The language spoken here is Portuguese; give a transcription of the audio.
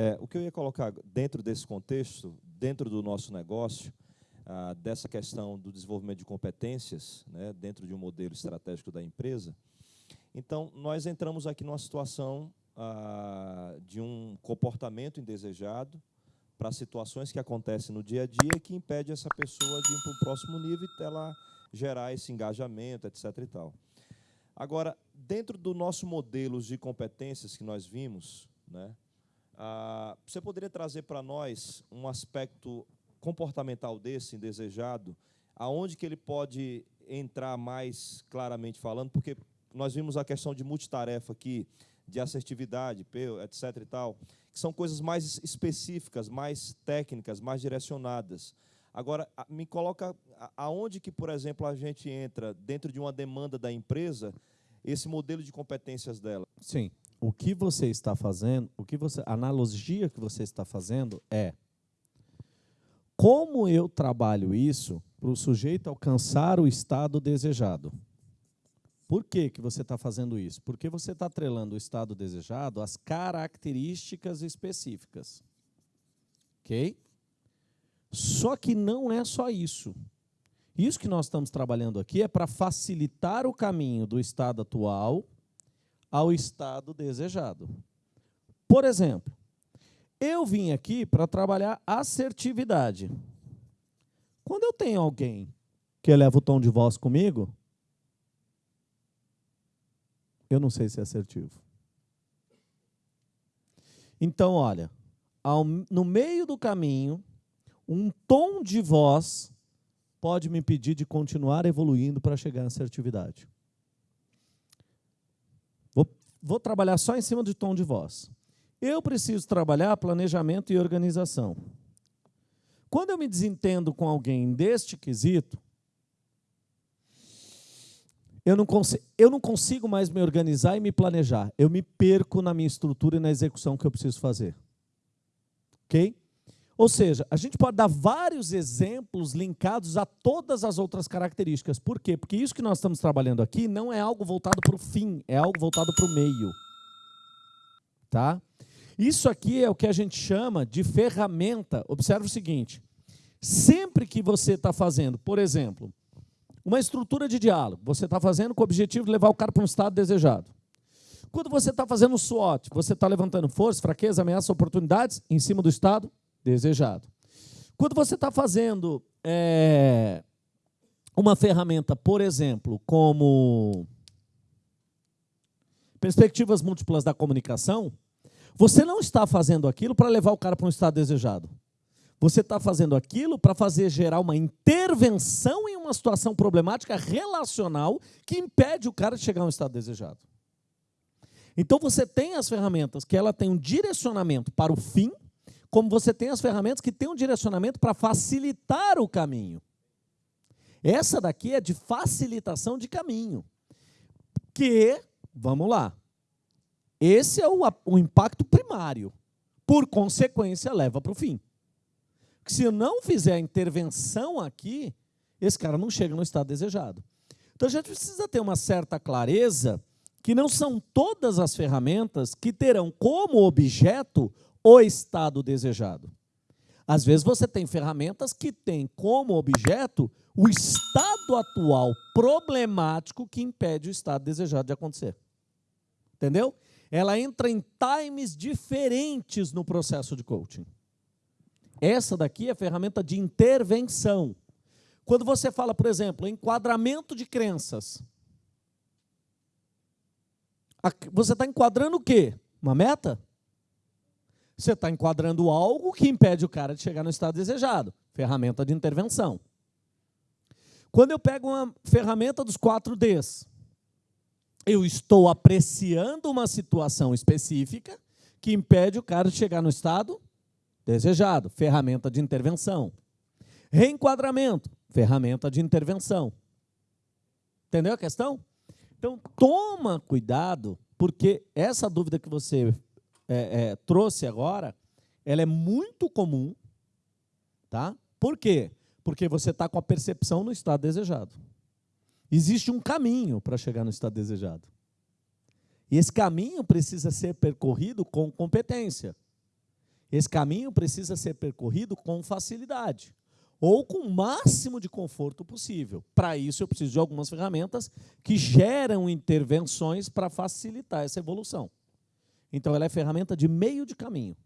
É, o que eu ia colocar dentro desse contexto, dentro do nosso negócio, ah, dessa questão do desenvolvimento de competências, né, dentro de um modelo estratégico da empresa, então, nós entramos aqui numa situação ah, de um comportamento indesejado para situações que acontecem no dia a dia que impede essa pessoa de ir para o próximo nível e ela gerar esse engajamento, etc. E tal. Agora, dentro do nosso modelo de competências que nós vimos, né, ah, você poderia trazer para nós um aspecto comportamental desse, indesejado, aonde que ele pode entrar mais claramente falando, porque nós vimos a questão de multitarefa aqui, de assertividade, etc. e tal, que são coisas mais específicas, mais técnicas, mais direcionadas. Agora, me coloca aonde que, por exemplo, a gente entra dentro de uma demanda da empresa, esse modelo de competências dela. Sim. O que você está fazendo, o que você, a analogia que você está fazendo é como eu trabalho isso para o sujeito alcançar o estado desejado. Por que, que você está fazendo isso? Porque você está atrelando o estado desejado às características específicas. Ok? Só que não é só isso. Isso que nós estamos trabalhando aqui é para facilitar o caminho do estado atual ao estado desejado. Por exemplo, eu vim aqui para trabalhar assertividade. Quando eu tenho alguém que eleva o tom de voz comigo, eu não sei se é assertivo. Então, olha, ao, no meio do caminho, um tom de voz pode me impedir de continuar evoluindo para chegar à assertividade. Vou, trabalhar só em cima do tom de voz. Eu preciso trabalhar planejamento e organização. Quando eu me desentendo com alguém deste quesito, eu não, eu não consigo mais me organizar e me planejar. Eu me perco na minha estrutura e na execução que eu preciso fazer. Ok? Ou seja, a gente pode dar vários exemplos linkados a todas as outras características. Por quê? Porque isso que nós estamos trabalhando aqui não é algo voltado para o fim, é algo voltado para o meio. Tá? Isso aqui é o que a gente chama de ferramenta. Observe o seguinte, sempre que você está fazendo, por exemplo, uma estrutura de diálogo. Você está fazendo com o objetivo de levar o cara para um estado desejado. Quando você está fazendo o SWOT, você está levantando força, fraqueza, ameaça, oportunidades em cima do estado desejado. Quando você está fazendo é, uma ferramenta, por exemplo, como perspectivas múltiplas da comunicação, você não está fazendo aquilo para levar o cara para um estado desejado. Você está fazendo aquilo para fazer gerar uma intervenção em uma situação problemática relacional que impede o cara de chegar a um estado desejado. Então você tem as ferramentas que ela tem um direcionamento para o fim, como você tem as ferramentas que têm um direcionamento para facilitar o caminho. Essa daqui é de facilitação de caminho. Que, vamos lá, esse é o, o impacto primário. Por consequência, leva para o fim. Porque se não fizer a intervenção aqui, esse cara não chega no estado desejado. Então a gente precisa ter uma certa clareza que não são todas as ferramentas que terão como objeto o estado desejado. Às vezes você tem ferramentas que têm como objeto o estado atual problemático que impede o estado desejado de acontecer. Entendeu? Ela entra em times diferentes no processo de coaching. Essa daqui é a ferramenta de intervenção. Quando você fala, por exemplo, enquadramento de crenças, você está enquadrando o quê? Uma meta? Você está enquadrando algo que impede o cara de chegar no estado desejado. Ferramenta de intervenção. Quando eu pego uma ferramenta dos 4Ds, eu estou apreciando uma situação específica que impede o cara de chegar no estado desejado, ferramenta de intervenção. Reenquadramento, ferramenta de intervenção. Entendeu a questão? Então, toma cuidado, porque essa dúvida que você é, é, trouxe agora, ela é muito comum, tá? Por quê? Porque você está com a percepção no estado desejado. Existe um caminho para chegar no estado desejado. E esse caminho precisa ser percorrido com competência. Esse caminho precisa ser percorrido com facilidade ou com o máximo de conforto possível. Para isso, eu preciso de algumas ferramentas que geram intervenções para facilitar essa evolução. Então, ela é ferramenta de meio de caminho.